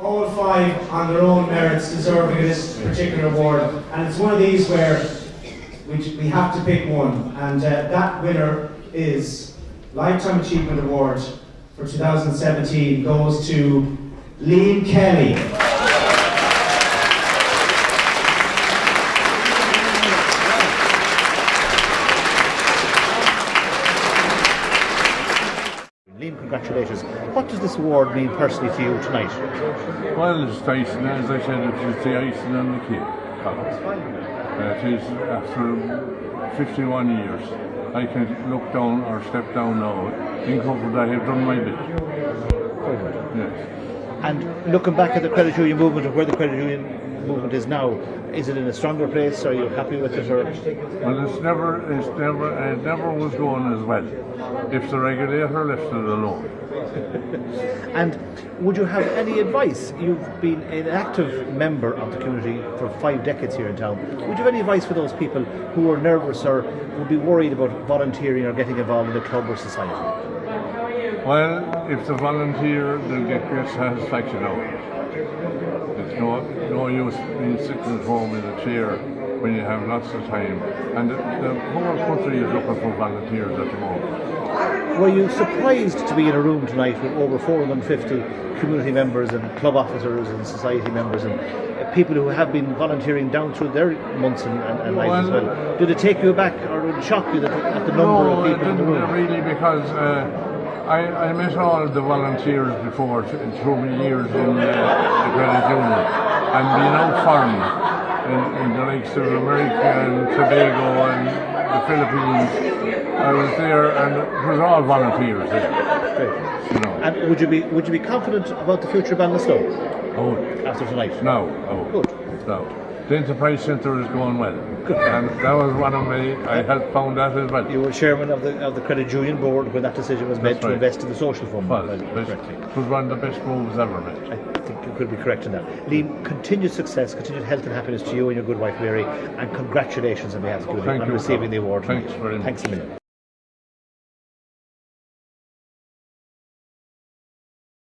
all five on their own merits deserving of this particular award. And it's one of these where we, we have to pick one. And uh, that winner is Lifetime Achievement Award for 2017 goes to Liam Kelly. Liam, congratulations. What does this award mean personally to you tonight? Well, it's icing, as I said, it's the icing on the cake. Uh, it is after 51 years. I can look down or step down now in comfort I have done my bit. Yes. And looking back at the credit union movement and where the credit union movement is now, is it in a stronger place? Are you happy with it? Or Well, it's never, it's never, it never was going as well. If the regulator left it alone. and would you have any advice? You've been an active member of the community for five decades here in town. Would you have any advice for those people who are nervous or would be worried about volunteering or getting involved in a club or society? Well, if the volunteer, they'll get great satisfaction out of it. It's no, no use being sitting at home in a chair when you have lots of time. And the, the whole country is looking for volunteers at the moment. Were you surprised to be in a room tonight with over 450 community members and club officers and society members and people who have been volunteering down through their months and, and, and lives as Well- well? Did it take you aback or shock you that, at the number no, of people in the room? really because uh, I, I met all the volunteers before th- through my years in uh, the credit union and being out farming in, in the likes of America and Tobago and the Philippines. I was there and it was all volunteers there. Great. You know. And would you be would you be confident about the future of Ballinasloe oh, after tonight? no, oh, Good. no. The Enterprise Centre is going well. And that was one of my, I helped found that as well. You were chairman of the of the credit union board when that decision was made That's to right. invest in the social fund. Well, if I remember best- correctly. it was one of the best moves ever made. I think you could be correct in that. Liam, continued success, continued health and happiness to you and your good wife Mary, and congratulations on behalf of the on you, receiving Colin. the award. Thanks very much. Thanks a million.